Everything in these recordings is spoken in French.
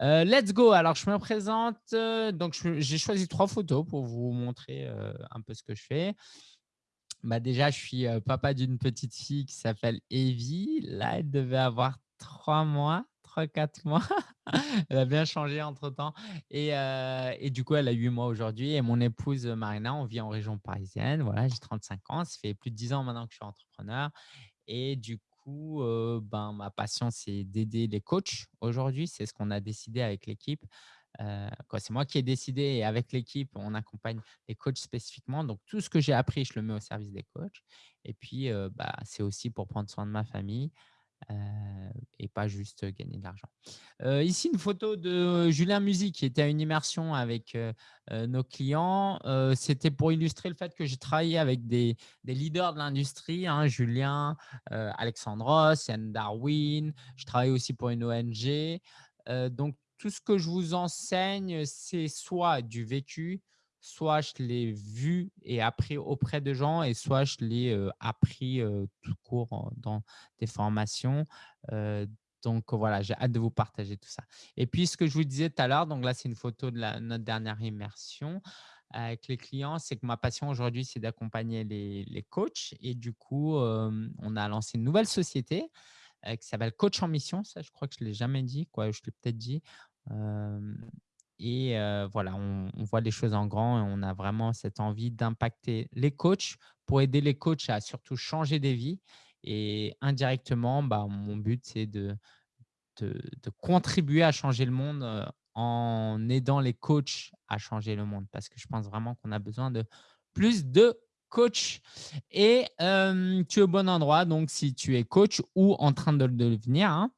Euh, let's go. Alors, je me présente. Euh, donc, j'ai choisi trois photos pour vous montrer euh, un peu ce que je fais. Bah, déjà, je suis papa d'une petite fille qui s'appelle Evie. Là, elle devait avoir trois mois, trois, quatre mois. elle a bien changé entre-temps. Et, et, du coup, elle a huit mois aujourd'hui. Et mon épouse Marina, on vit en région parisienne. Voilà, j'ai 35 ans. Ça fait plus de dix ans maintenant que je suis entrepreneur. Et du coup, ben, ma passion, c'est d'aider les coachs aujourd'hui. C'est ce qu'on a décidé avec l'équipe. c'est moi qui ai décidé et avec l'équipe, on accompagne les coachs spécifiquement. Donc, tout ce que j'ai appris, je le mets au service des coachs. Et puis, bah, c'est aussi pour prendre soin de ma famille, et pas juste gagner de l'argent. ici, une photo de Julien Musy qui était à une immersion avec nos clients. C'était pour illustrer le fait que j'ai travaillé avec des, leaders de l'industrie, hein, Julien, Alexandre Ross, Yann Darwin. Je travaille aussi pour une ONG. donc, tout ce que je vous enseigne, c'est soit du vécu, soit je l'ai vu et appris auprès de gens et soit je l'ai appris tout court dans des formations. donc voilà, j'ai hâte de vous partager tout ça. Et puis ce que je vous disais tout à l'heure, donc là c'est une photo de notre dernière immersion avec les clients, c'est que ma passion aujourd'hui c'est d'accompagner les, coachs et du coup on a lancé une nouvelle société qui s'appelle Coach en Mission. Ça, je crois que je ne l'ai jamais dit, quoi. je l'ai peut-être dit. Et voilà, on, voit les choses en grand et on a vraiment cette envie d'impacter les coachs pour aider les coachs à surtout changer des vies. Et indirectement, bah, mon but, c'est de, de, contribuer à changer le monde en aidant les coachs à changer le monde parce que je pense vraiment qu'on a besoin de plus de coachs. Et tu es au bon endroit, donc si tu es coach ou en train de le devenir, hein,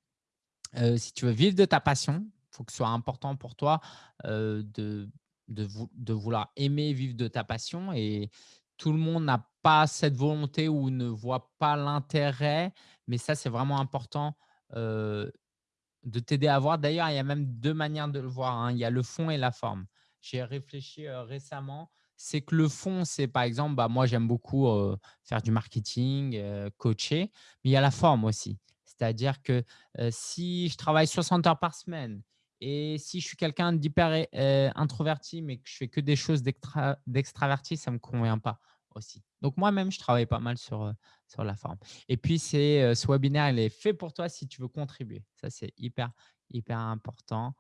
si tu veux vivre de ta passion, faut que ce soit important pour toi de, de, de, vouloir aimer vivre de ta passion. Et tout le monde n'a pas cette volonté ou ne voit pas l'intérêt. Mais ça, c'est vraiment important de t'aider à voir. D'ailleurs, il y a même deux manières de le voir. Hein. Il y a le fond et la forme. J'ai réfléchi récemment. C'est que le fond, c'est par exemple, bah, moi, j'aime beaucoup faire du marketing, coacher, mais il y a la forme aussi. C'est-à-dire que si je travaille 60 heures par semaine et si je suis quelqu'un d'hyper euh, introverti, mais que je fais que des choses d'extraverti, ça ne me convient pas aussi. Donc, moi-même, je travaille pas mal sur, euh, sur la forme. Et puis, euh, ce webinaire, il est fait pour toi si tu veux contribuer. Ça, c'est hyper, hyper important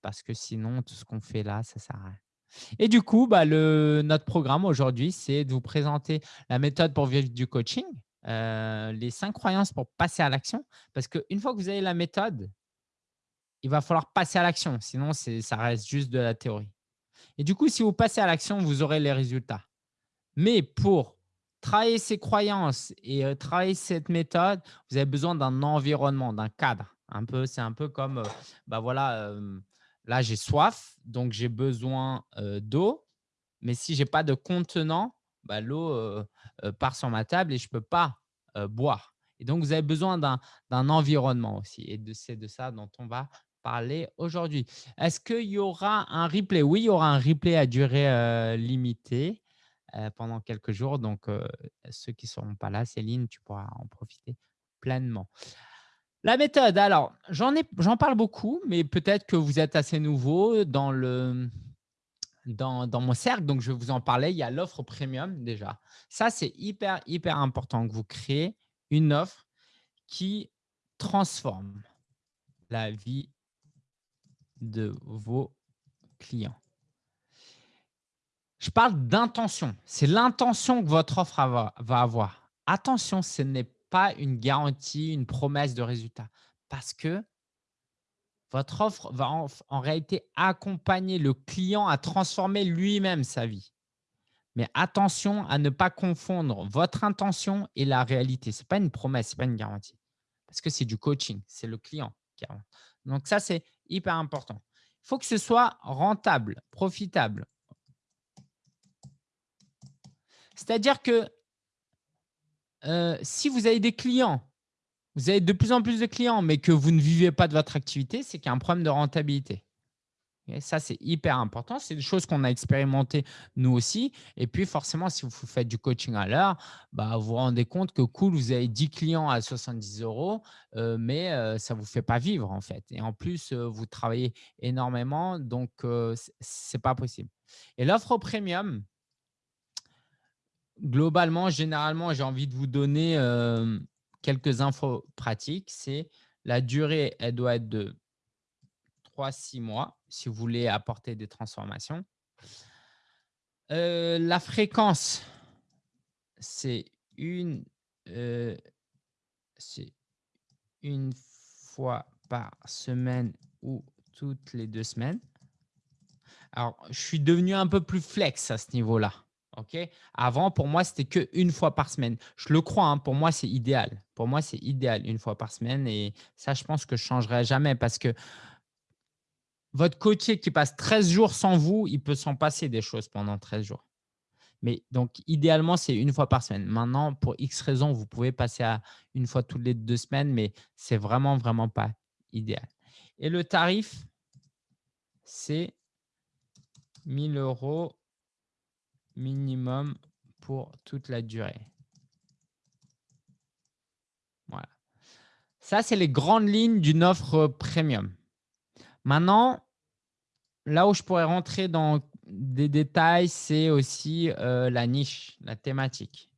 parce que sinon, tout ce qu'on fait là, ça ne sert à rien. Et du coup, bah, le, notre programme aujourd'hui, c'est de vous présenter la méthode pour vivre du coaching, les cinq croyances pour passer à l'action. Parce qu'une fois que vous avez la méthode, il va falloir passer à l'action. Sinon, ça reste juste de la théorie. Et du coup, si vous passez à l'action, vous aurez les résultats. Mais pour travailler ces croyances et euh, travailler cette méthode, vous avez besoin d'un environnement, d'un cadre. Un peu, c'est un peu comme, euh, bah voilà, euh, là j'ai soif, donc j'ai besoin d'eau. Mais si j'ai pas de contenant, bah, l'eau part sur ma table et je peux pas boire. Et donc, vous avez besoin d'un environnement aussi. Et c'est de ça dont on va parler aujourd'hui. Est-ce qu'il y aura un replay? Oui, il y aura un replay à durée euh, limitée euh, pendant quelques jours. Donc, euh, ceux qui ne seront pas là, Céline, tu pourras en profiter pleinement. La méthode, alors, j'en parle beaucoup, mais peut-être que vous êtes assez nouveau dans, le, dans, dans mon cercle. Donc, je vais vous en parler. Il y a l'offre premium déjà. Ça, c'est hyper, hyper important que vous créez une offre qui transforme la vie de vos clients. Je parle d'intention. C'est l'intention que votre offre va avoir. Attention, ce n'est pas une garantie, une promesse de résultat parce que votre offre va en, réalité accompagner le client à transformer lui-même sa vie. Mais attention à ne pas confondre votre intention et la réalité. Ce n'est pas une promesse, ce n'est pas une garantie. Parce que c'est du coaching, c'est le client qui a. Donc ça, c'est hyper important. Il faut que ce soit rentable, profitable. C'est-à-dire que euh, si vous avez des clients, vous avez de plus en plus de clients, mais que vous ne vivez pas de votre activité, c'est qu'il y a un problème de rentabilité. Ça, c'est hyper important. C'est des choses qu'on a expérimentées nous aussi. Et puis, forcément, si vous faites du coaching à l'heure, bah, vous vous rendez compte que cool, vous avez 10 clients à 70 euros, euh, mais euh, ça ne vous fait pas vivre en fait. Et en plus, euh, vous travaillez énormément, donc ce n'est pas possible. Et l'offre premium, globalement, généralement, j'ai envie de vous donner quelques infos pratiques. C'est la durée, elle doit être de 3-6 mois si vous voulez apporter des transformations. Euh, la fréquence, c'est une, euh, une fois par semaine ou toutes les deux semaines. Alors, je suis devenu un peu plus flex à ce niveau-là. Avant, pour moi, c'était qu'une fois par semaine. Je le crois, hein, pour moi, c'est idéal. Pour moi, c'est idéal une fois par semaine. Et ça, je pense que je ne changerai jamais parce que votre coaché qui passe 13 jours sans vous, il peut s'en passer des choses pendant 13 jours. Mais donc, idéalement, c'est une fois par semaine. Maintenant, pour X raisons, vous pouvez passer à une fois toutes les deux semaines, mais c'est vraiment, vraiment pas idéal. Et le tarif, c'est 1000 euros minimum pour toute la durée. Voilà. Ça, c'est les grandes lignes d'une offre premium. Maintenant, là où je pourrais rentrer dans des détails, c'est aussi euh, la niche, la thématique.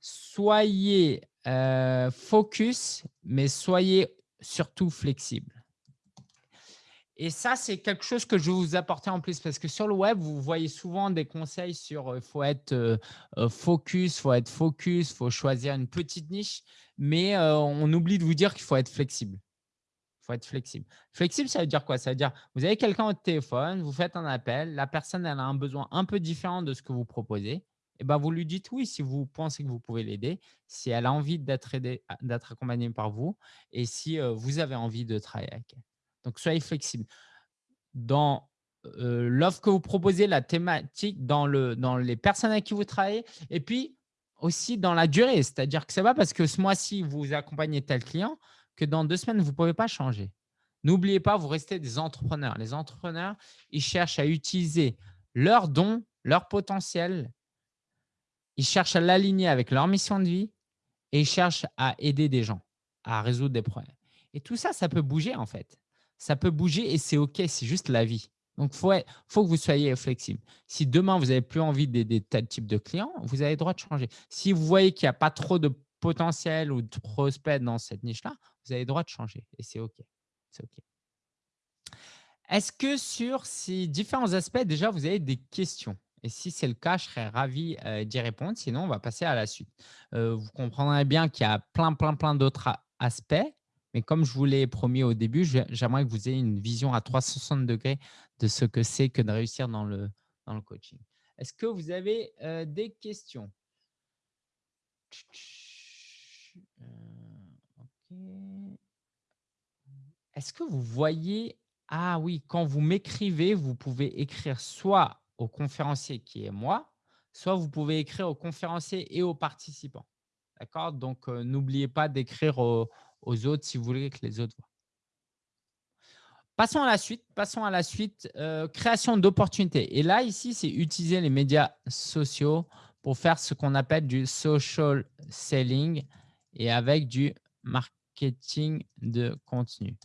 Soyez euh, focus, mais soyez surtout flexible. Et ça, c'est quelque chose que je vais vous apporter en plus parce que sur le web, vous voyez souvent des conseils sur il euh, faut être focus, il faut être focus, il faut choisir une petite niche, mais on oublie de vous dire qu'il faut être flexible faut être flexible. Flexible, ça veut dire quoi? Ça veut dire vous avez quelqu'un au téléphone, vous faites un appel, la personne elle a un besoin un peu différent de ce que vous proposez. Et ben, vous lui dites oui si vous pensez que vous pouvez l'aider, si elle a envie d'être d'être accompagnée par vous et si vous avez envie de travailler avec elle. Donc, soyez flexible. Dans l'offre que vous proposez, la thématique, dans, le, dans les personnes avec qui vous travaillez et puis aussi dans la durée. C'est-à-dire que ce n'est parce que ce mois-ci, vous accompagnez tel client que dans deux semaines, vous ne pouvez pas changer. N'oubliez pas, vous restez des entrepreneurs. Les entrepreneurs, ils cherchent à utiliser leurs dons, leur potentiel. Ils cherchent à l'aligner avec leur mission de vie et ils cherchent à aider des gens à résoudre des problèmes. Et tout ça, ça peut bouger en fait. Ça peut bouger et c'est OK, c'est juste la vie. Donc, il faut, faut, que vous soyez flexible. Si demain, vous n'avez plus envie d'aider tel type de client, vous avez le droit de changer. Si vous voyez qu'il n'y a pas trop de potentiel ou de prospects dans cette niche-là, vous avez le droit de changer et c'est OK. C'est OK. Est-ce que sur ces différents aspects, déjà, vous avez des questions? Et si c'est le cas, je serais ravi euh, d'y répondre. Sinon, on va passer à la suite. Euh, vous comprendrez bien qu'il y a plein, plein, plein d'autres aspects. Mais comme je vous l'ai promis au début, j'aimerais que vous ayez une vision à 360 degrés de ce que c'est que de réussir dans le, dans le coaching. Est-ce que vous avez euh, des questions? Est-ce que vous voyez Ah oui, quand vous m'écrivez, vous pouvez écrire soit au conférencier qui est moi, soit vous pouvez écrire au conférencier et aux participants. D'accord? Donc, euh, n'oubliez pas d'écrire aux, autres si vous voulez que les autres voient. Passons à la suite. Passons à la suite. Euh, création d'opportunités. Et là, ici, c'est utiliser les médias sociaux pour faire ce qu'on appelle du social selling et avec du marketing de contenu.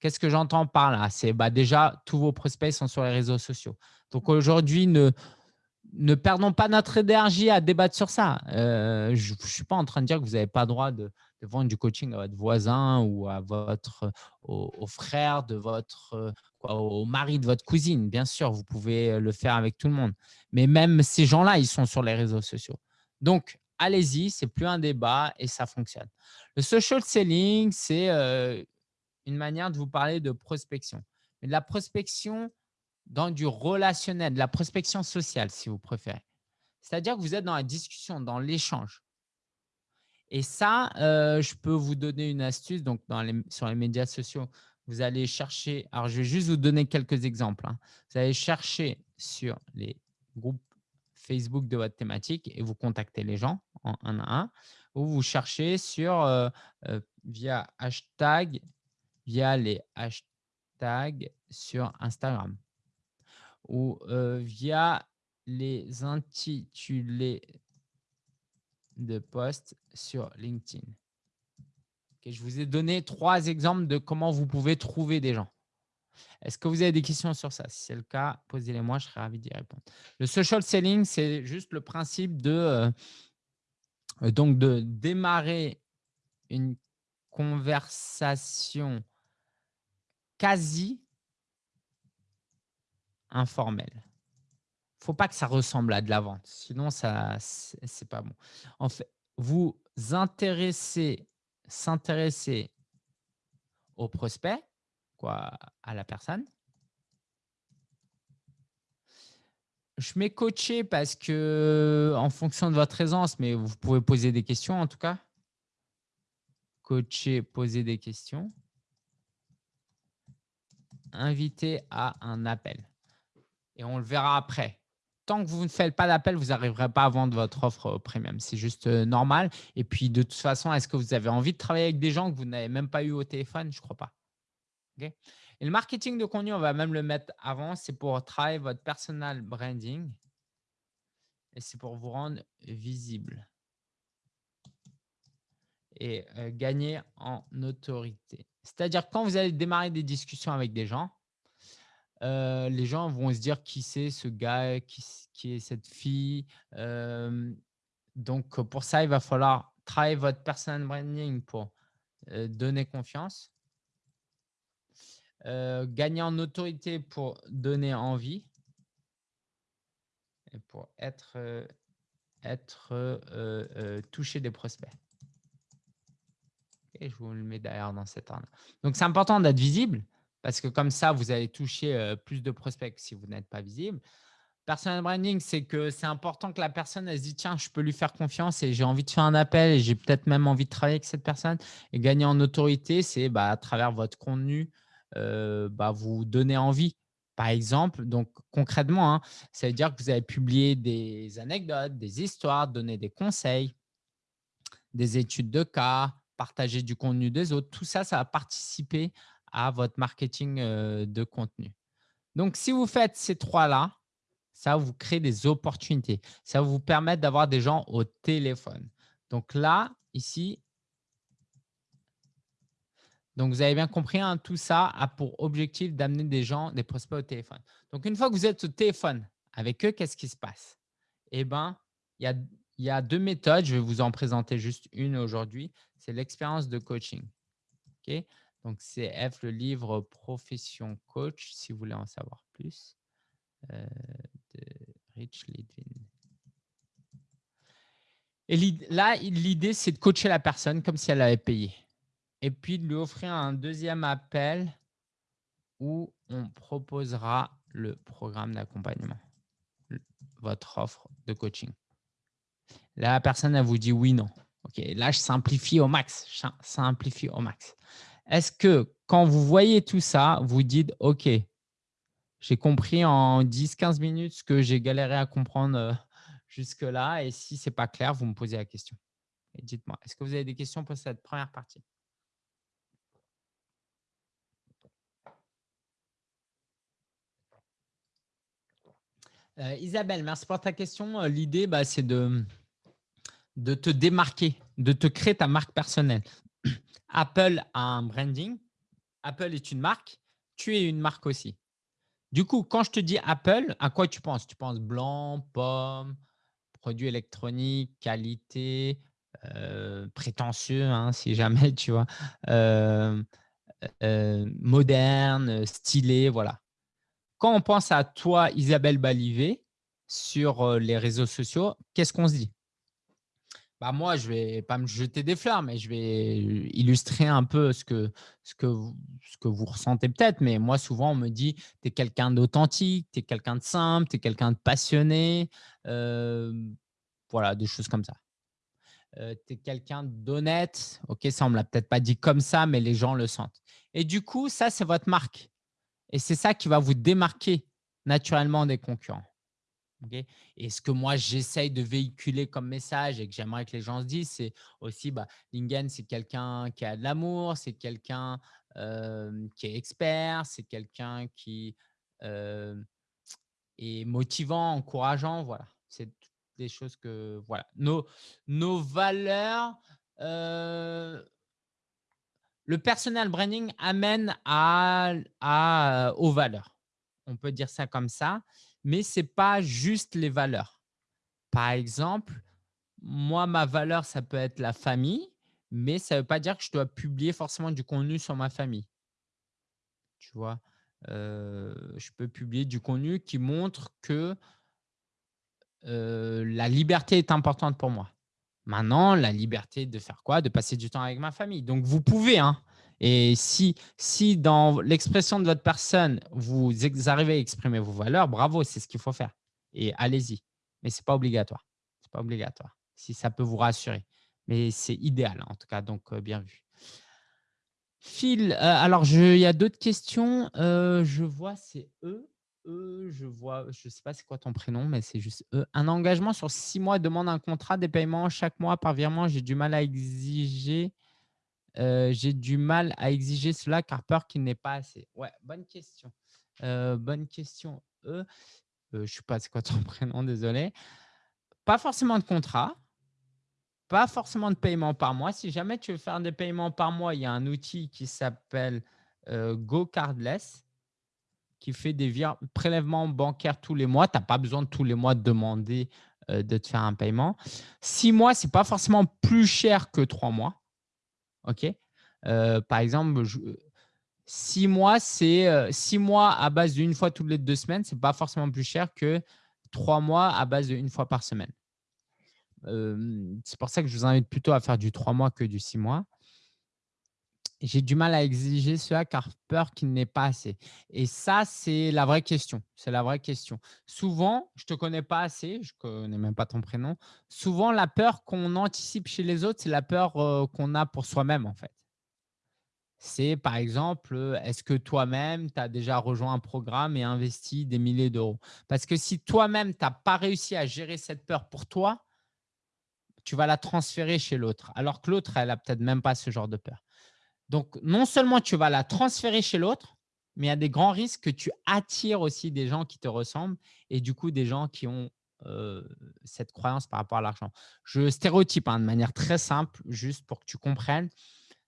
Qu'est-ce que j'entends par là? C'est bah, déjà, tous vos prospects sont sur les réseaux sociaux. Donc aujourd'hui, ne, ne perdons pas notre énergie à débattre sur ça. Euh, je ne suis pas en train de dire que vous n'avez pas le droit de, vendre du coaching à votre voisin ou à votre, au, frère de votre, au mari de votre cousine. Bien sûr, vous pouvez le faire avec tout le monde. Mais même ces gens-là, ils sont sur les réseaux sociaux. Donc, allez-y, c'est plus un débat et ça fonctionne. Le social selling, c'est euh, une manière de vous parler de prospection. Mais de la prospection dans du relationnel, de la prospection sociale, si vous préférez. C'est-à-dire que vous êtes dans la discussion, dans l'échange. Et ça, euh, je peux vous donner une astuce. Donc, dans les, sur les médias sociaux, vous allez chercher. Alors, je vais juste vous donner quelques exemples. Hein. Vous allez chercher sur les groupes Facebook de votre thématique et vous contactez les gens en à un. Ou vous cherchez sur, euh, euh, via hashtag, via les hashtags sur Instagram ou via les intitulés de posts sur LinkedIn. je vous ai donné trois exemples de comment vous pouvez trouver des gens. Est-ce que vous avez des questions sur ça? Si c'est le cas, posez-les-moi, je serai ravi d'y répondre. Le social selling, c'est juste le principe de, donc de démarrer une conversation quasi informelle. Il ne faut pas que ça ressemble à de la vente, sinon ça c'est pas bon. En fait, vous intéressez, s'intéresser au prospect, quoi, à la personne. Je mets coacher parce que en fonction de votre aisance, mais vous pouvez poser des questions en tout cas. Coacher, poser des questions. Inviter à un appel. Et on le verra après. Tant que vous ne faites pas d'appel, vous n'arriverez pas à vendre votre offre premium. C'est juste euh, normal. Et puis, de toute façon, est-ce que vous avez envie de travailler avec des gens que vous n'avez même pas eu au téléphone? Je ne crois pas. Et le marketing de contenu, on va même le mettre avant, c'est pour travailler votre personal branding et c'est pour vous rendre visible et euh, gagner en autorité. C'est-à-dire quand vous allez démarrer des discussions avec des gens, euh, les gens vont se dire qui c'est ce gars, qui, est cette fille. Euh, donc, pour ça, il va falloir travailler votre personal branding pour donner confiance euh, gagner en autorité pour donner envie et pour être, euh, euh, touché des prospects. Et je vous le mets derrière dans cet ordre. Donc, c'est important d'être visible parce que comme ça, vous allez toucher plus de prospects si vous n'êtes pas visible. Personal branding, c'est que c'est important que la personne elle se dise tiens, je peux lui faire confiance et j'ai envie de faire un appel et j'ai peut-être même envie de travailler avec cette personne. Et gagner en autorité, c'est bah, à travers votre contenu, bah, vous donner envie. Par exemple, donc concrètement, hein, ça veut dire que vous avez publié des anecdotes, des histoires, donné des conseils, des études de cas, partager du contenu des autres. Tout ça, ça va participer à votre marketing euh, de contenu. Donc, si vous faites ces trois-là, ça vous créer des opportunités. Ça vous permettre d'avoir des gens au téléphone. Donc là, ici, donc, vous avez bien compris, hein, tout ça a pour objectif d'amener des gens, des prospects au téléphone. Donc, une fois que vous êtes au téléphone avec eux, qu'est-ce qui se passe? Eh bien, il y a, deux méthodes. Je vais vous en présenter juste une aujourd'hui. C'est l'expérience de coaching. Donc, c'est F, le livre Profession Coach, si vous voulez en savoir plus, euh, de Rich Litvin. Et là, l'idée, c'est de coacher la personne comme si elle avait payé et puis de lui offrir un deuxième appel où on proposera le programme d'accompagnement, votre offre de coaching. Là, la personne, elle vous dit oui, non. OK, là, je simplifie au max. Je simplifie au max. Est-ce que quand vous voyez tout ça, vous dites OK, j'ai compris en 10-15 minutes ce que j'ai galéré à comprendre euh, jusque-là et si ce n'est pas clair, vous me posez la question. Dites-moi, est-ce que vous avez des questions pour cette première partie? Euh, Isabelle, merci pour ta question. Euh, l'idée, bah, c'est de, te démarquer, de te créer ta marque personnelle. Apple a un branding. Apple est une marque. Tu es une marque aussi. Du coup, quand je te dis Apple, à quoi tu penses? Tu penses blanc, pomme, produit électronique, qualité, euh, prétentieux, hein, si jamais, tu vois, moderne, stylé, voilà. Quand on pense à toi, Isabelle Balivet, sur euh, les réseaux sociaux, qu'est-ce qu'on se dit? Bah moi, je ne vais pas me jeter des fleurs, mais je vais illustrer un peu ce que, ce que, vous, ce que vous ressentez peut-être. Mais moi, souvent, on me dit, tu es quelqu'un d'authentique, tu es quelqu'un de simple, tu es quelqu'un de passionné. Euh, voilà, des choses comme ça. Euh, tu es quelqu'un d'honnête. Ok, ça, on ne me l'a peut-être pas dit comme ça, mais les gens le sentent. Et du coup, ça, c'est votre marque. Et c'est ça qui va vous démarquer naturellement des concurrents. et ce que moi, j'essaye de véhiculer comme message et que j'aimerais que les gens se disent, c'est aussi, bah, Lingen, c'est quelqu'un qui a de l'amour, c'est quelqu'un qui est expert, c'est quelqu'un qui est motivant, encourageant. Voilà, c'est des choses que… Voilà. Nos, nos valeurs… le personal branding amène à, à, aux valeurs. On peut dire ça comme ça, mais ce n'est pas juste les valeurs. Par exemple, moi, ma valeur, ça peut être la famille, mais ça ne veut pas dire que je dois publier forcément du contenu sur ma famille. Tu vois, euh, je peux publier du contenu qui montre que euh, la liberté est importante pour moi. Maintenant, la liberté de faire quoi? De passer du temps avec ma famille. Donc, vous pouvez. Hein. Et si, si dans l'expression de votre personne, vous arrivez à exprimer vos valeurs, bravo, c'est ce qu'il faut faire. Et allez-y. Mais ce n'est pas obligatoire. Ce n'est pas obligatoire. Si ça peut vous rassurer. Mais c'est idéal, en tout cas. Donc, euh, bien vu. Phil, euh, alors il y a d'autres questions. Euh, je vois, c'est eux je vois, je sais pas c'est quoi ton prénom, mais c'est juste Un engagement sur six mois demande un contrat, des paiements chaque mois par virement. J'ai du mal à exiger. Euh, j'ai du mal à exiger cela car peur qu'il n'ait pas assez. Ouais, bonne question. Euh, bonne question. E. je ne sais pas c'est quoi ton prénom, désolé. Pas forcément de contrat. Pas forcément de paiement par mois. Si jamais tu veux faire des paiements par mois, il y a un outil qui s'appelle euh, GoCardless qui fait des prélèvements bancaires tous les mois. Tu n'as pas besoin de tous les mois de demander euh, de te faire un paiement. Six mois, ce n'est pas forcément plus cher que trois mois. OK? Euh, Par exemple, six mois, c'est euh, six mois à base d'une fois toutes les deux semaines. Ce n'est pas forcément plus cher que trois mois à base d'une fois par semaine. c'est pour ça que je vous invite plutôt à faire du trois mois que du six mois. J'ai du mal à exiger cela car peur qu'il n'ait pas assez. Et ça, c'est la vraie question. C'est la vraie question. Souvent, je ne te connais pas assez, je ne connais même pas ton prénom. Souvent, la peur qu'on anticipe chez les autres, c'est la peur qu'on a pour soi-même, en fait. C'est par exemple, est-ce que toi-même, tu as déjà rejoint un programme et investi des milliers d'euros? Parce que si toi-même, tu n'as pas réussi à gérer cette peur pour toi, tu vas la transférer chez l'autre. Alors que l'autre, elle n'a peut-être même pas ce genre de peur. Donc, non seulement tu vas la transférer chez l'autre, mais il y a des grands risques que tu attires aussi des gens qui te ressemblent et du coup des gens qui ont cette croyance par rapport à l'argent. Je stéréotype hein, de manière très simple, juste pour que tu comprennes.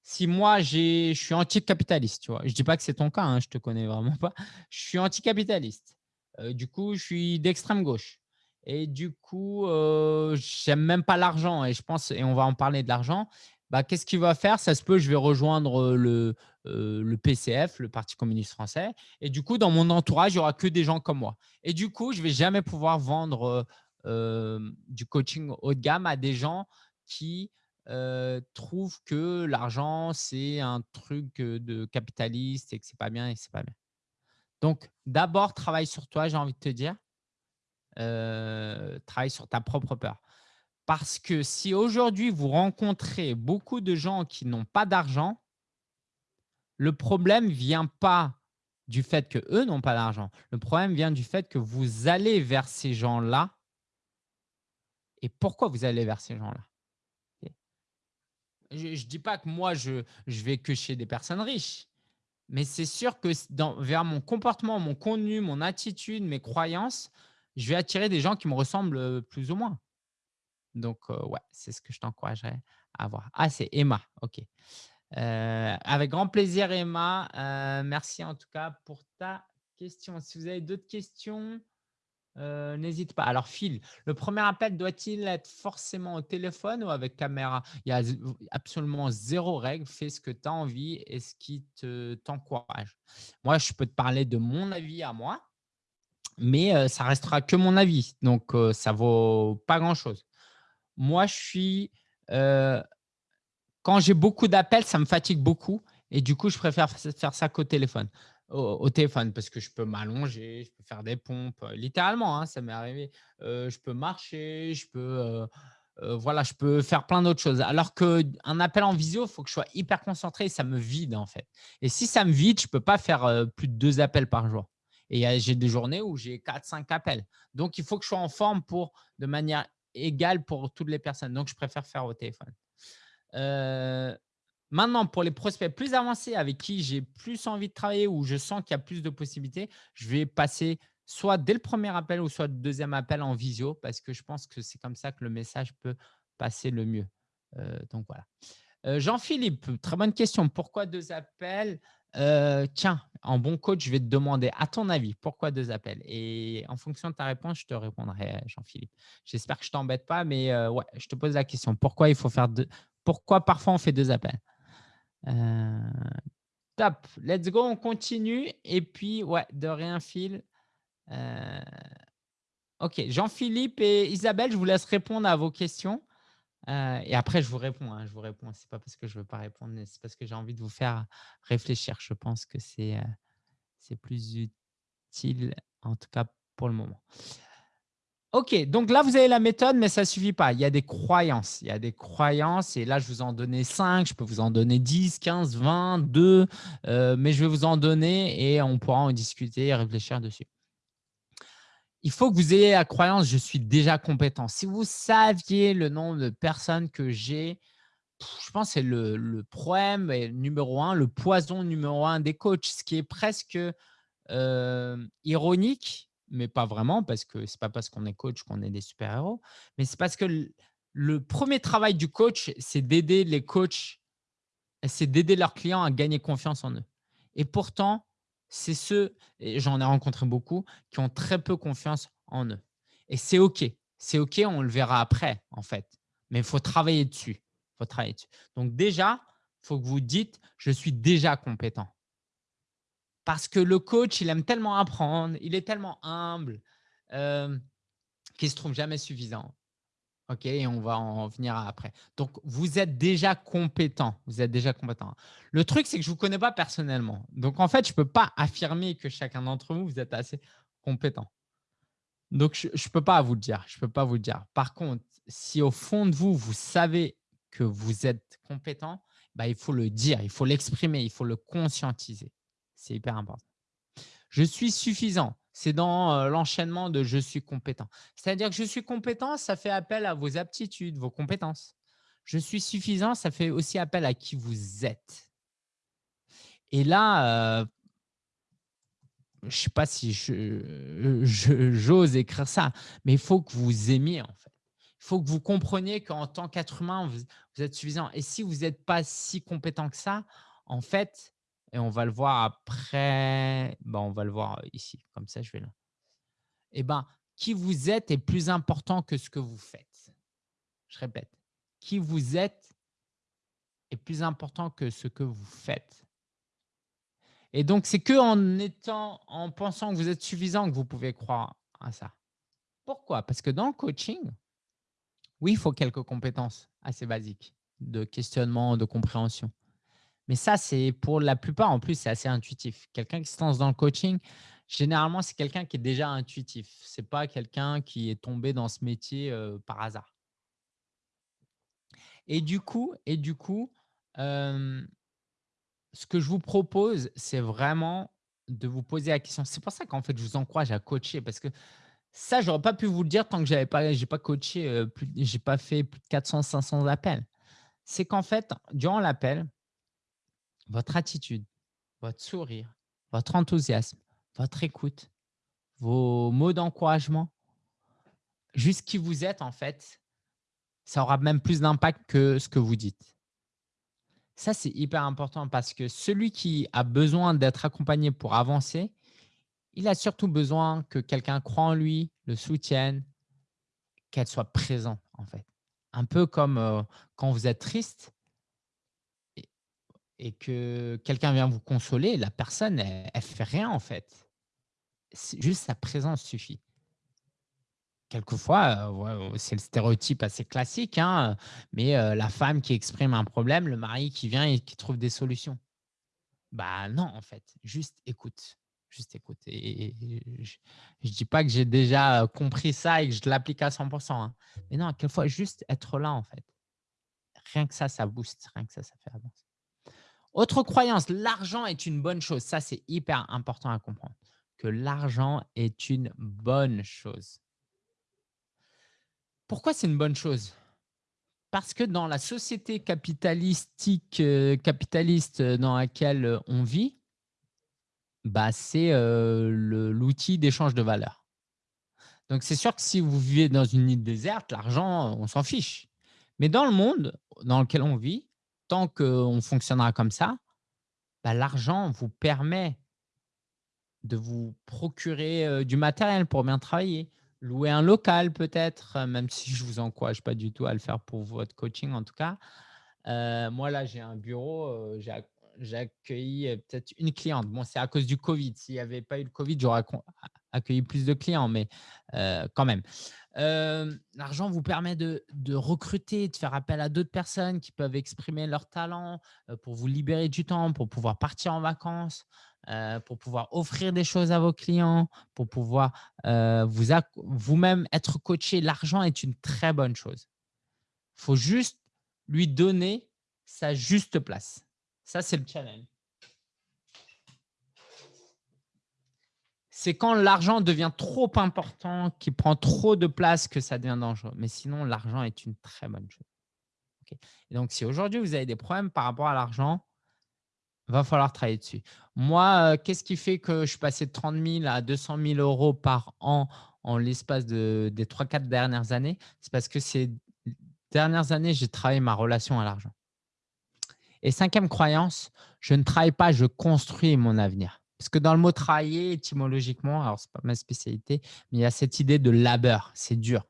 Si moi, je suis anticapitaliste, tu vois, je ne dis pas que c'est ton cas, hein, je ne te connais vraiment pas, je suis anticapitaliste. Euh, du coup, je suis d'extrême gauche. Et du coup, euh, j'aime même pas l'argent. Et je pense, et on va en parler de l'argent, bah, qu'est-ce qu'il va faire? Ça se peut, je vais rejoindre le, le PCF, le Parti communiste français. Et du coup, dans mon entourage, il n'y aura que des gens comme moi. Et du coup, je ne vais jamais pouvoir vendre du coaching haut de gamme à des gens qui trouvent que l'argent, c'est un truc de capitaliste et que ce n'est pas bien et que ce pas bien. Donc, d'abord, travaille sur toi, j'ai envie de te dire. travaille sur ta propre peur. Parce que si aujourd'hui, vous rencontrez beaucoup de gens qui n'ont pas d'argent, le problème ne vient pas du fait qu'eux n'ont pas d'argent. Le problème vient du fait que vous allez vers ces gens-là. Et pourquoi vous allez vers ces gens-là? Je ne dis pas que moi, je, je vais que chez des personnes riches. Mais c'est sûr que vers mon comportement, mon contenu, mon attitude, mes croyances, je vais attirer des gens qui me ressemblent euh, plus ou moins. Donc, ouais, c'est ce que je t'encouragerais à voir. Ah, c'est Emma, ok. Avec grand plaisir, Emma. Merci en tout cas pour ta question. Si vous avez d'autres questions, n'hésite pas. Alors, Phil, le premier appel doit-il être forcément au téléphone ou avec caméra? Il y a absolument zéro règle. Fais ce que tu as envie et ce qui t'encourage. Moi, je peux te parler de mon avis à moi, mais ça restera que mon avis. Donc, ça vaut pas grand-chose moi, je suis… quand j'ai beaucoup d'appels, ça me fatigue beaucoup. Et du coup, je préfère faire ça qu'au téléphone. Au, téléphone, parce que je peux m'allonger, je peux faire des pompes. Littéralement, hein, ça m'est arrivé. je peux marcher, je peux… voilà, je peux faire plein d'autres choses. Alors qu'un appel en visio, il faut que je sois hyper concentré et ça me vide en fait. Et si ça me vide, je ne peux pas faire plus de deux appels par jour. Et j'ai des journées où j'ai 4-5 appels. Donc, il faut que je sois en forme pour, de manière égal pour toutes les personnes. Donc, je préfère faire au téléphone. Euh, Maintenant, pour les prospects plus avancés avec qui j'ai plus envie de travailler ou je sens qu'il y a plus de possibilités, je vais passer soit dès le premier appel ou soit le deuxième appel en visio parce que je pense que c'est comme ça que le message peut passer le mieux. Euh, donc voilà. Euh, Jean-Philippe, très bonne question. Pourquoi deux appels? Euh, Tiens, en bon coach, je vais te demander, à ton avis, pourquoi deux appels? Et en fonction de ta réponse, je te répondrai, Jean-Philippe. J'espère que je ne t'embête pas, mais ouais, je te pose la question. Pourquoi il faut faire deux Pourquoi parfois on fait deux appels? Euh, top, let's go, on continue. Et puis, ouais, de rien fil. Euh, ok, Jean-Philippe et Isabelle, je vous laisse répondre à vos questions. Euh, et après, je vous réponds. Hein, je vous réponds. C'est pas parce que je veux pas répondre, mais c'est parce que j'ai envie de vous faire réfléchir. Je pense que c'est c'est plus utile, en tout cas pour le moment. OK, donc là, vous avez la méthode, mais ça ne suffit pas. Il y a des croyances. Il y a des croyances et là, je vous en donner 5, je peux vous en donner 10, 15, 20, 2, mais je vais vous en donner et on pourra en discuter et réfléchir dessus. Il faut que vous ayez la croyance « je suis déjà compétent ». Si vous saviez le nombre de personnes que j'ai, je pense que c'est le, problème numéro un, le poison numéro un des coachs, ce qui est presque euh, ironique mais pas vraiment, parce que ce n'est pas parce qu'on est coach qu'on est des super-héros, mais c'est parce que le, premier travail du coach, c'est d'aider les coachs, c'est d'aider leurs clients à gagner confiance en eux. Et pourtant, c'est ceux, et j'en ai rencontré beaucoup, qui ont très peu confiance en eux. Et c'est OK. C'est OK, on le verra après, en fait. Mais il faut travailler dessus. faut travailler dessus. Donc déjà, il faut que vous dites « je suis déjà compétent ». Parce que le coach, il aime tellement apprendre, il est tellement humble euh, qu'il ne se trouve jamais suffisant. OK, on va en venir après. Donc, vous êtes déjà compétent. Vous êtes déjà compétent. Le truc, c'est que je ne vous connais pas personnellement. Donc, en fait, je ne peux pas affirmer que chacun d'entre vous, vous êtes assez compétent. Donc, je ne peux pas vous le dire. Je peux pas vous le dire. Par contre, si au fond de vous, vous savez que vous êtes compétent, bah, il faut le dire, il faut l'exprimer, il faut le conscientiser. C'est hyper important. Je suis suffisant. C'est dans l'enchaînement de je suis compétent. C'est-à-dire que je suis compétent, ça fait appel à vos aptitudes, vos compétences. Je suis suffisant, ça fait aussi appel à qui vous êtes. Et là, je ne sais pas si j'ose écrire ça, mais il faut que vous aimiez en fait. Il faut que vous compreniez qu'en tant qu'être humain, vous, vous, êtes suffisant. Et si vous n'êtes pas si compétent que ça, en fait, et on va le voir après. Ben, on va le voir ici. Comme ça, je vais là. Eh ben, qui vous êtes est plus important que ce que vous faites. Je répète, qui vous êtes est plus important que ce que vous faites. Et donc, c'est que en étant, en pensant que vous êtes suffisant que vous pouvez croire à ça. Pourquoi? Parce que dans le coaching, oui, il faut quelques compétences assez basiques de questionnement, de compréhension. Mais ça, c'est pour la plupart, en plus, c'est assez intuitif. Quelqu'un qui se lance dans le coaching, généralement, c'est quelqu'un qui est déjà intuitif. Ce n'est pas quelqu'un qui est tombé dans ce métier par hasard. Et du coup, et du coup ce que je vous propose, c'est vraiment de vous poser la question. C'est pour ça qu'en fait, je vous encourage à coacher parce que ça, je n'aurais pas pu vous le dire tant que je n'ai pas, pas coaché, je n'ai pas fait plus de 400, 500 appels. C'est qu'en fait, durant l'appel, votre attitude, votre sourire, votre enthousiasme, votre écoute, vos mots d'encouragement, juste qui vous êtes en fait, ça aura même plus d'impact que ce que vous dites. Ça, c'est hyper important parce que celui qui a besoin d'être accompagné pour avancer, il a surtout besoin que quelqu'un croit en lui, le soutienne, qu'elle soit présente en fait. Un peu comme euh, quand vous êtes triste, et que quelqu'un vient vous consoler, la personne, elle ne fait rien en fait. Juste sa présence suffit. Quelquefois, euh, c'est le stéréotype assez classique, hein, mais euh, la femme qui exprime un problème, le mari qui vient et qui trouve des solutions. Bah non, en fait, juste écoute. Juste écoute. Et, je ne dis pas que j'ai déjà compris ça et que je l'applique à 100%. Hein. Mais non, quelquefois, juste être là, en fait. Rien que ça, ça booste. Rien que ça, ça fait avancer. Autre croyance, l'argent est une bonne chose. Ça, c'est hyper important à comprendre, que l'argent est une bonne chose. Pourquoi c'est une bonne chose? Parce que dans la société capitalistique, capitaliste dans laquelle on vit, bah, c'est l'outil d'échange de valeur. Donc, c'est sûr que si vous vivez dans une île déserte, l'argent, on s'en fiche. Mais dans le monde dans lequel on vit, tant qu'on fonctionnera comme ça, bah, l'argent vous permet de vous procurer du matériel pour bien travailler, louer un local peut-être, même si je ne vous encourage pas du tout à le faire pour votre coaching en tout cas. moi, là, j'ai un bureau, j'ai accueilli peut-être une cliente. Bon, c'est à cause du Covid. S'il n'y avait pas eu le Covid, j'aurais accueilli plus de clients, mais quand même. L'argent vous permet de, de, recruter, de faire appel à d'autres personnes qui peuvent exprimer leur talent pour vous libérer du temps, pour pouvoir partir en vacances, pour pouvoir offrir des choses à vos clients, pour pouvoir vous-même être coaché. L'argent est une très bonne chose. Il faut juste lui donner sa juste place. Ça, c'est le challenge. C'est quand l'argent devient trop important, qu'il prend trop de place, que ça devient dangereux. Mais sinon, l'argent est une très bonne chose. Donc, si aujourd'hui, vous avez des problèmes par rapport à l'argent, va falloir travailler dessus. Moi, euh, qu'est-ce qui fait que je suis passé de 30 000 à 200 000 euros par an en l'espace de, des 3-4 dernières années? C'est parce que ces dernières années, j'ai travaillé ma relation à l'argent. Et cinquième croyance, je ne travaille pas, je construis mon avenir. Parce que dans le mot travailler, étymologiquement, alors ce n'est pas ma spécialité, mais il y a cette idée de labeur, c'est dur.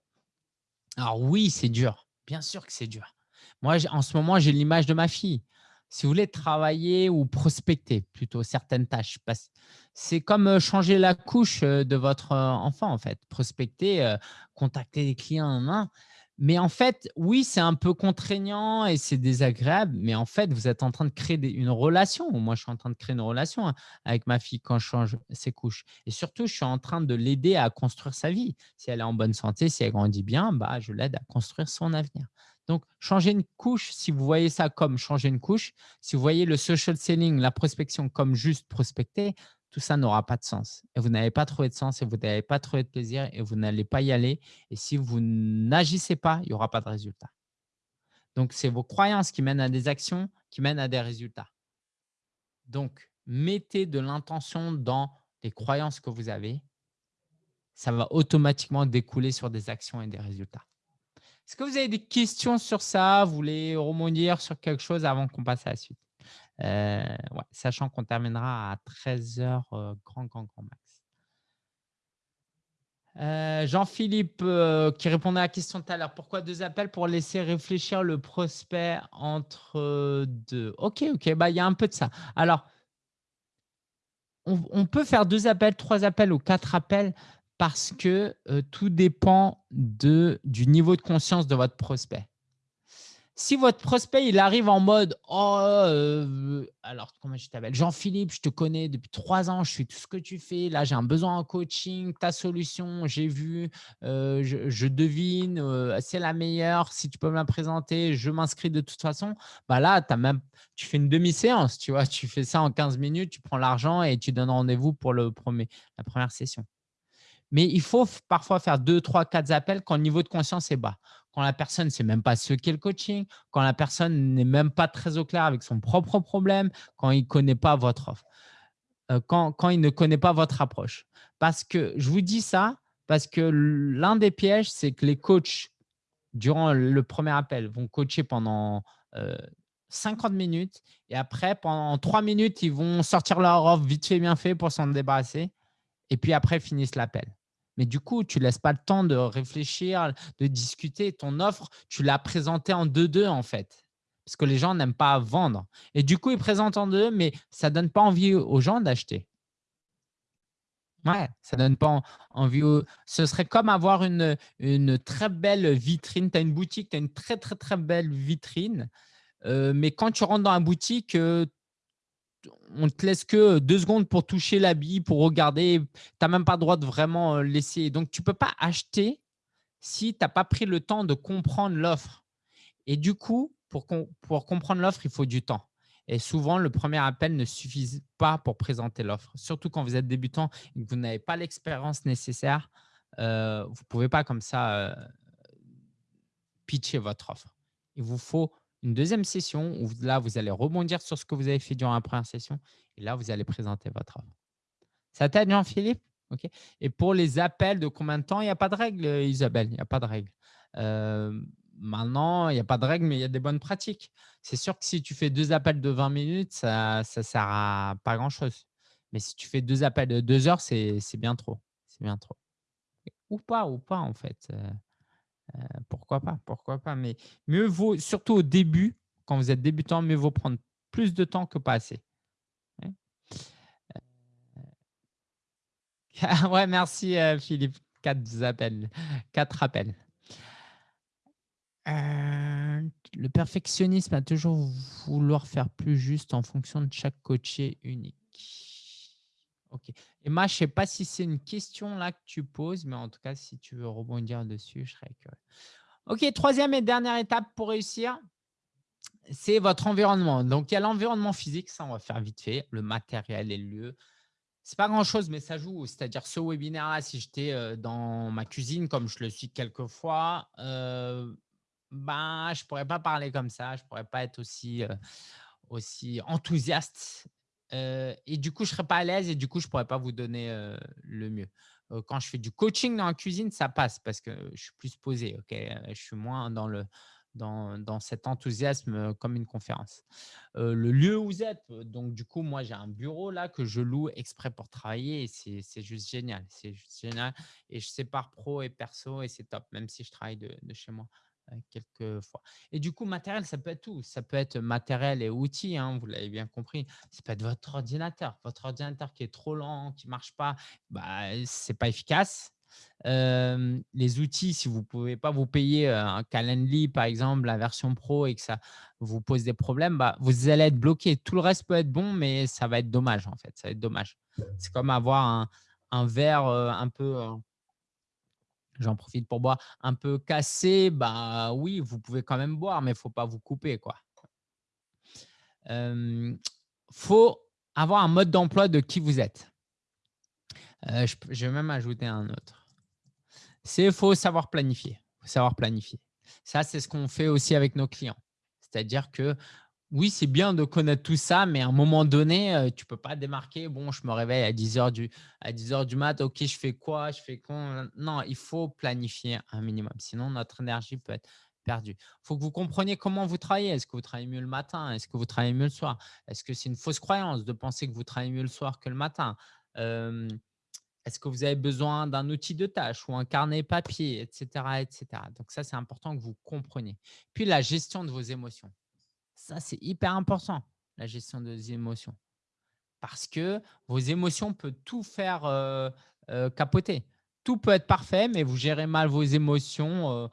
Alors oui, c'est dur, bien sûr que c'est dur. Moi, en ce moment, j'ai l'image de ma fille. Si vous voulez travailler ou prospecter plutôt certaines tâches, c'est comme euh, changer la couche euh, de votre euh, enfant en fait. Prospecter, contacter les clients en main, mais en fait, oui, c'est un peu contraignant et c'est désagréable, mais en fait, vous êtes en train de créer une relation. Moi, je suis en train de créer une relation hein, avec ma fille quand je change ses couches. Et surtout, je suis en train de l'aider à construire sa vie. Si elle est en bonne santé, si elle grandit bien, bah, je l'aide à construire son avenir. Donc, changer une couche, si vous voyez ça comme changer une couche, si vous voyez le social selling, la prospection comme juste prospecter, tout ça n'aura pas de sens. Et vous n'avez pas trouvé de sens et vous n'avez pas trouvé de plaisir et vous n'allez pas y aller. Et si vous n'agissez pas, il n'y aura pas de résultat. Donc, c'est vos croyances qui mènent à des actions, qui mènent à des résultats. Donc, mettez de l'intention dans les croyances que vous avez. Ça va automatiquement découler sur des actions et des résultats. Est-ce que vous avez des questions sur ça? Vous voulez rebondir sur quelque chose avant qu'on passe à la suite? Euh, sachant qu'on terminera à 13 heures euh, grand, grand, grand max. Euh, Jean-Philippe qui répondait à la question tout à l'heure, pourquoi deux appels pour laisser réfléchir le prospect entre deux? Ok, ok, bah, il y a un peu de ça. Alors, on, on, peut faire deux appels, trois appels ou quatre appels parce que tout dépend de, du niveau de conscience de votre prospect si votre prospect, il arrive en mode « Oh, euh, alors comment je t'appelle? Jean-Philippe, je te connais depuis trois ans, je suis tout ce que tu fais. Là, j'ai un besoin en coaching, ta solution, j'ai vu, euh, je, devine, euh, c'est la meilleure. Si tu peux me la présenter, je m'inscris de toute façon. Bah là, as même, tu fais une demi-séance, tu vois, tu fais ça en 15 minutes, tu prends l'argent et tu donnes rendez-vous pour le premier, la première session. Mais il faut parfois faire deux, trois, quatre appels quand le niveau de conscience est bas quand la personne ne sait même pas ce qu'est le coaching, quand la personne n'est même pas très au clair avec son propre problème, quand il ne connaît pas votre offre, euh, quand, il ne connaît pas votre approche. Parce que je vous dis ça, parce que l'un des pièges, c'est que les coachs, durant le premier appel, vont coacher pendant 50 euh, minutes et après, pendant 3 minutes, ils vont sortir leur offre vite fait, bien fait pour s'en débarrasser et puis après, finissent l'appel. Mais du coup, tu ne laisses pas le temps de réfléchir, de discuter. Ton offre, tu l'as présentée en deux-deux en fait. Parce que les gens n'aiment pas vendre. Et du coup, ils présentent en deux, mais ça ne donne pas envie aux gens d'acheter. Ouais, ça ne donne pas envie. Ce serait comme avoir une, très belle vitrine. Tu as une boutique, tu une très, très, très belle vitrine. Euh, mais quand tu rentres dans la boutique, euh, on te laisse que deux secondes pour toucher l'habit, pour regarder. Tu n'as même pas le droit de vraiment euh, laisser. Donc, tu ne peux pas acheter si tu n'as pas pris le temps de comprendre l'offre. Et du coup, pour, comprendre l'offre, il faut du temps. Et souvent, le premier appel ne suffit pas pour présenter l'offre. Surtout quand vous êtes débutant et que vous n'avez pas l'expérience nécessaire, euh, vous ne pouvez pas comme ça euh, pitcher votre offre. Il vous faut une deuxième session où là, vous allez rebondir sur ce que vous avez fait durant la première session et là, vous allez présenter votre offre. Ça t'aide, Jean-Philippe? Et pour les appels de combien de temps? Il n'y a pas de règle, euh, Isabelle, il n'y a pas de règle. Euh, maintenant, il n'y a pas de règle, mais il y a des bonnes pratiques. C'est sûr que si tu fais deux appels de 20 minutes, ça ne sert à pas grand-chose. Mais si tu fais deux appels de deux heures, c'est bien trop. C'est bien trop. Ou pas, ou pas en fait. Euh, pourquoi pas, pourquoi pas. Mais mieux vaut, surtout au début, quand vous êtes débutant, mieux vaut prendre plus de temps que pas assez. ouais, merci Philippe. Quatre appels. Quatre appels. le perfectionnisme a toujours vouloir faire plus juste en fonction de chaque coaché unique. Ok. Emma, je ne sais pas si c'est une question là que tu poses, mais en tout cas, si tu veux rebondir dessus, je serais curieux. Ok, troisième et dernière étape pour réussir, c'est votre environnement. Donc, il y a l'environnement physique, ça on va faire vite fait, le matériel et le lieu. C'est pas grand-chose, mais ça joue. C'est-à-dire ce webinaire-là, si j'étais euh, dans ma cuisine, comme je le suis quelquefois, euh, ben, je ne pourrais pas parler comme ça, je ne pourrais pas être aussi, euh, aussi enthousiaste et du coup, je ne serais pas à l'aise et du coup, je ne pourrais pas vous donner le mieux. quand je fais du coaching dans la cuisine, ça passe parce que je suis plus posé. ok? Je suis moins dans, le, dans, dans cet enthousiasme comme une conférence. le lieu où vous êtes, donc du coup, moi, j'ai un bureau là que je loue exprès pour travailler et c'est juste génial. C'est juste génial. Et je sépare pro et perso et c'est top, même si je travaille de chez moi quelques fois. Et du coup, matériel, ça peut être tout. Ça peut être matériel et outils, hein, vous l'avez bien compris. Ça peut être votre ordinateur. Votre ordinateur qui est trop lent, qui ne marche pas, bah, ce n'est pas efficace. les outils, si vous ne pouvez pas vous payer un Calendly, par exemple, la version pro et que ça vous pose des problèmes, bah, vous allez être bloqué. Tout le reste peut être bon, mais ça va être dommage en fait. Ça va être dommage. C'est comme avoir un, un verre un peu j'en profite pour boire, un peu cassé, bah oui, vous pouvez quand même boire, mais il ne faut pas vous couper. Il faut avoir un mode d'emploi de qui vous êtes. je, je, vais même ajouter un autre. C'est faut savoir planifier. Faut savoir planifier. Ça, c'est ce qu'on fait aussi avec nos clients. C'est-à-dire que oui, c'est bien de connaître tout ça, mais à un moment donné, euh, tu ne peux pas démarquer. Bon, je me réveille à 10 h du, à 10 heures du mat. OK, je fais quoi Je fais quoi Non, il faut planifier un minimum. Sinon, notre énergie peut être perdue. Il faut que vous compreniez comment vous travaillez. Est-ce que vous travaillez mieux le matin? Est-ce que vous travaillez mieux le soir? Est-ce que c'est une fausse croyance de penser que vous travaillez mieux le soir que le matin? Est-ce que vous avez besoin d'un outil de tâche ou un carnet papier, etc. etc. Donc, ça, c'est important que vous compreniez. Puis, la gestion de vos émotions. Ça, c'est hyper important, la gestion des émotions. Parce que vos émotions peuvent tout faire euh, euh, capoter. Tout peut être parfait, mais vous gérez mal vos émotions. Euh,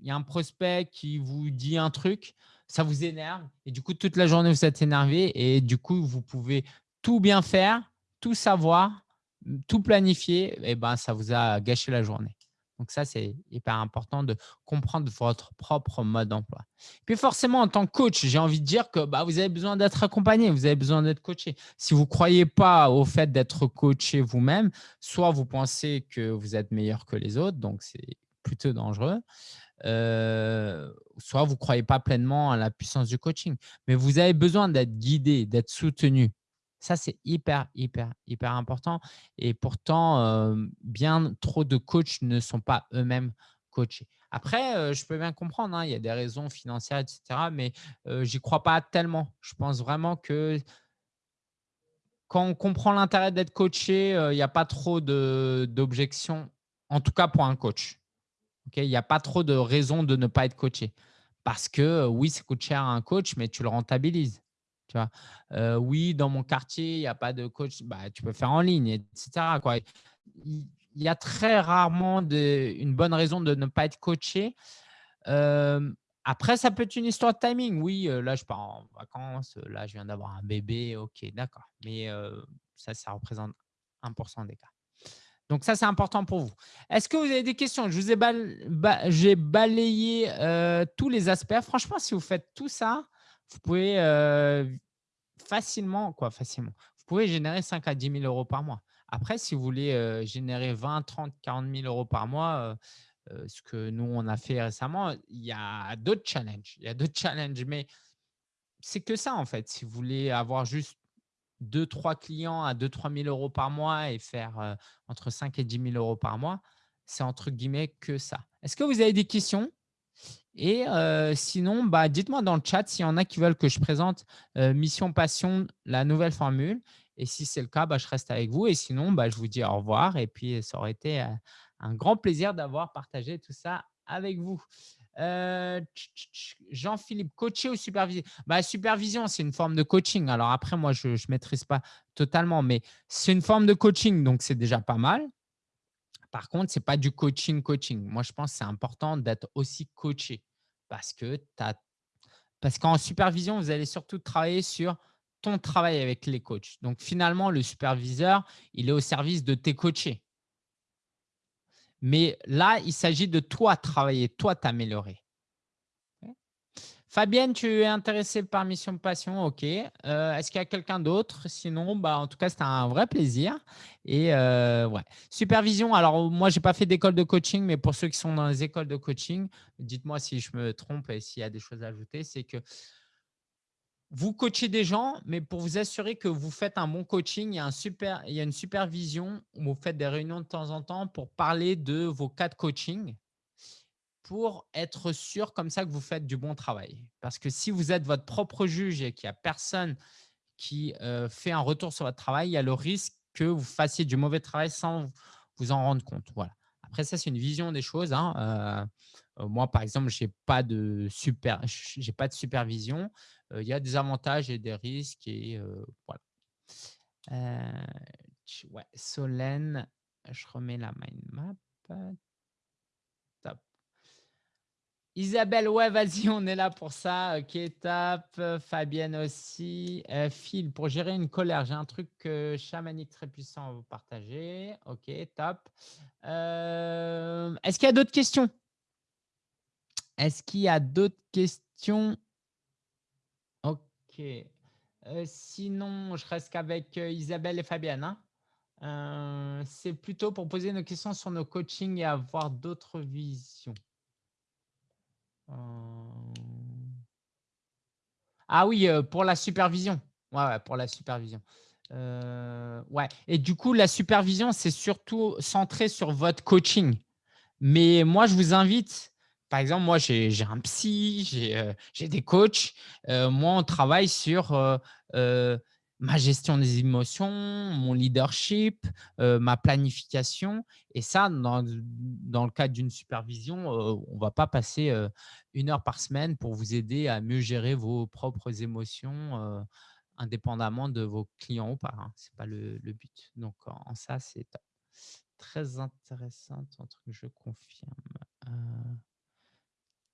il y a un prospect qui vous dit un truc, ça vous énerve. Et du coup, toute la journée, vous êtes énervé. Et du coup, vous pouvez tout bien faire, tout savoir, tout planifier. Et ben, ça vous a gâché la journée. Donc ça, c'est hyper important de comprendre votre propre mode d'emploi. Puis forcément, en tant que coach, j'ai envie de dire que bah, vous avez besoin d'être accompagné, vous avez besoin d'être coaché. Si vous ne croyez pas au fait d'être coaché vous-même, soit vous pensez que vous êtes meilleur que les autres, donc c'est plutôt dangereux, euh, soit vous ne croyez pas pleinement à la puissance du coaching. Mais vous avez besoin d'être guidé, d'être soutenu. Ça, c'est hyper, hyper, hyper important. Et pourtant, bien trop de coachs ne sont pas eux-mêmes coachés. Après, je peux bien comprendre, hein, il y a des raisons financières, etc. Mais je j'y crois pas tellement. Je pense vraiment que quand on comprend l'intérêt d'être coaché, il n'y a pas trop d'objections, en tout cas pour un coach. il n'y a pas trop de raisons de ne pas être coaché. Parce que oui, ça coûte cher à un coach, mais tu le rentabilises. Tu vois? Oui, dans mon quartier, il n'y a pas de coach. Bah, tu peux faire en ligne, etc. Quoi. Il y a très rarement une bonne raison de ne pas être coaché. après, ça peut être une histoire de timing. Oui, là, je pars en vacances. Là, je viens d'avoir un bébé. OK, d'accord. Mais ça, ça représente 1% des cas. Donc, ça, c'est important pour vous. Est-ce que vous avez des questions? Je vous ai j'ai balayé tous les aspects. Franchement, si vous faites tout ça, vous pouvez facilement, quoi, facilement, vous pouvez générer 5 à 10 000 euros par mois. Après, si vous voulez générer 20, 30, 40 000 euros par mois, ce que nous, on a fait récemment. Il y a d'autres challenges, il y a d'autres challenges, mais c'est que ça, en fait. Si vous voulez avoir juste 2-3 clients à 2-3 000 € par mois et faire, entre 5 et 10 000 € par mois, c'est entre guillemets «que ça». Est-ce que vous avez des questions? Et heu, sinon, bah, dites-moi dans le chat s'il y en a qui veulent que je présente, heu, Mission Passion, la nouvelle formule et si c'est le cas, bah, je reste avec vous et sinon, bah, je vous dis au revoir et puis ça aurait été, heu, un grand plaisir d'avoir partagé tout ça avec vous. Jean-Philippe, coacher ou superviser? Bah, supervision, c'est une forme de coaching. Alors après, moi, je ne maîtrise pas totalement, mais c'est une forme de coaching, donc c'est déjà pas mal. Par contre, ce n'est pas du coaching, coaching. Moi, je pense que c'est important d'être aussi coaché parce que as parce qu'en supervision, vous allez surtout travailler sur ton travail avec les coachs. Donc finalement, le superviseur, il est au service de tes coachés. Mais là, il s'agit de toi travailler, toi t'améliorer. Fabienne, tu es intéressée par Mission Passion, OK. Euh, est-ce qu'il y a quelqu'un d'autre? Sinon, bah, en tout cas, c'était un vrai plaisir et euh. Supervision, alors moi, je n'ai pas fait d'école de coaching, mais pour ceux qui sont dans les écoles de coaching, dites-moi si je me trompe et s'il y a des choses à ajouter, c'est que vous coachez des gens, mais pour vous assurer que vous faites un bon coaching, il y a il y a une supervision où vous faites des réunions de temps en temps pour parler de vos cas de coaching pour être sûr comme ça que vous faites du bon travail. Parce que si vous êtes votre propre juge et qu'il n'y a personne qui euh, fait un retour sur votre travail, il y a le risque que vous fassiez du mauvais travail sans vous en rendre compte. Voilà. Après, ça, c'est une vision des choses. hein. Euh, euh, moi, par exemple, je n'ai pas, de super, pas de supervision. Il y a des avantages et des risques. Et voilà. ouais, Solène, je remets la mind map. Isabelle, ouais, vas-y, on est là pour ça. Ok, top. Fabienne aussi. Euh, Phil, pour gérer une colère, j'ai un truc chamanique très puissant à vous partager. Ok, top. Euh, est-ce qu'il y a d'autres questions? Est-ce qu'il y a d'autres questions? Ok. Euh, sinon, je reste qu'avec Isabelle et Fabienne. Hein. C'est plutôt pour poser nos questions sur nos coachings et avoir d'autres visions. Ah oui, pour la supervision. Ouais, pour la supervision. ouais et du coup, la supervision, c'est surtout centré sur votre coaching. Mais moi, je vous invite par exemple, moi, j'ai un psy, j'ai des coachs. moi, on travaille sur ma gestion des émotions, mon leadership, euh, ma planification. Et ça, dans, le cadre d'une supervision, euh, on ne va pas passer euh, une heure par semaine pour vous aider à mieux gérer vos propres émotions indépendamment de vos clients ou pas. Hein. Ce n'est pas le, but. Donc, en, ça, c'est très intéressant, truc je confirme.